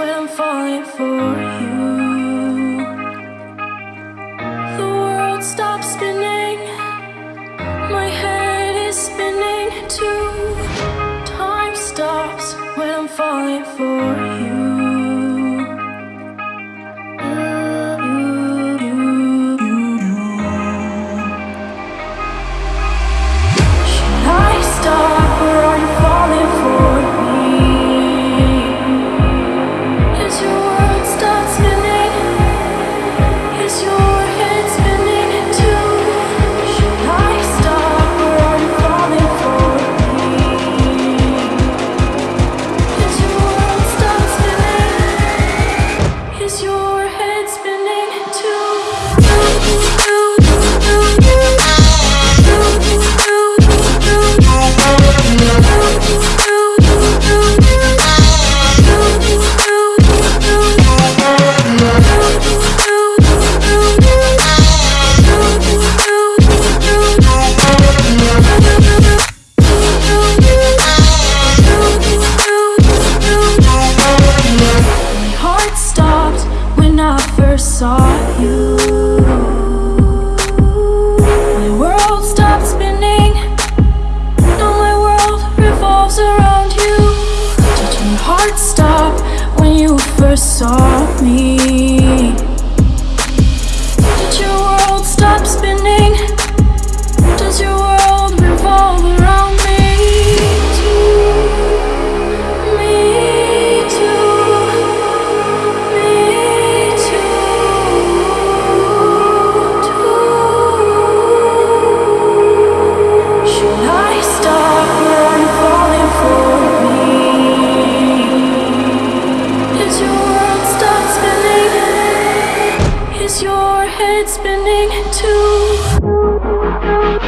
when I'm falling for you. The world stops spinning, my head is spinning too. Time stops when I'm falling for you. around you Did my heart stop when you first saw me? is your head spinning too?